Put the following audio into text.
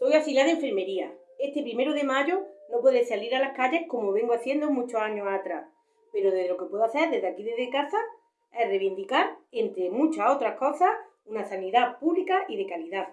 Soy auxiliar de enfermería. Este primero de mayo no podré salir a las calles como vengo haciendo muchos años atrás, pero de lo que puedo hacer desde aquí, desde casa, es reivindicar, entre muchas otras cosas, una sanidad pública y de calidad.